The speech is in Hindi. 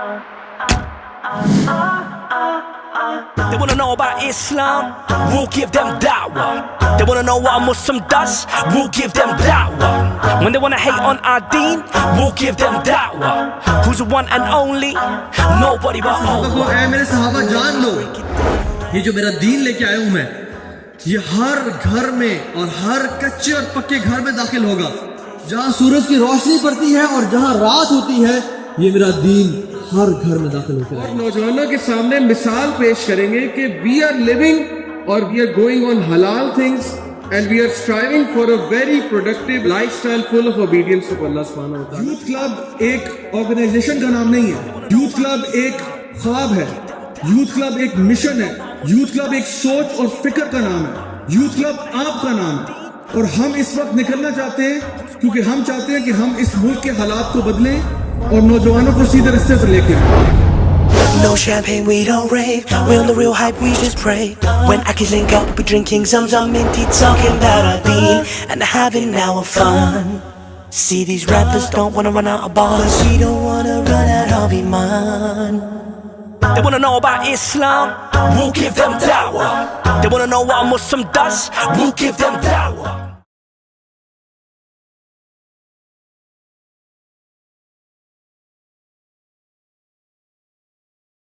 They wanna know about Islam, we'll give them da'wah They wanna know what a Muslim does, we'll give them da'wah When they wanna hate on our deen, we'll give them da'wah Who's the one and only, nobody but Allah मेरे सहाबा जान लो ये जो मेरा दीन लेके आया हूँ मैं ये हर घर में और हर कच्चे और पक्के घर में दाखिल होगा जहाँ सूरज की रोशनी पड़ती है और जहाँ रात होती है ये मेरा दीन हर घर में दाखिल होकर आएगा। नौजवानों के सामने मिसाल पेश करेंगे कि वी आर लिविंग और वी आर गोइंग ऑन हलाल things and we are striving for a very productive lifestyle full of obedience to अल्लाह सुब्हानहू व तआला यूथ क्लब एक ऑर्गेनाइजेशन का नाम नहीं है। यूथ क्लब एक ख्वाब है। यूथ क्लब एक मिशन है। यूथ क्लब एक सोच और फ़िक्र का नाम है। यूथ क्लब आपका नाम है। और हम इस वक्त निकलना चाहते हैं क्योंकि हम चाहते हैं कि हम इस मुल्क के हालात को बदलें। और नौजवानों को सीधे रास्ते पर लेके आए No champagne, we don't rave. We on the real hype, we just pray. When Akis link up, we drinking some some minty, talking about our deen and having our fun. See these rappers don't wanna run out of bars. We don't wanna run out of iman. They wanna know about Islam, we'll give them da'wah. They wanna know what a Muslim does, we'll give them da'wah.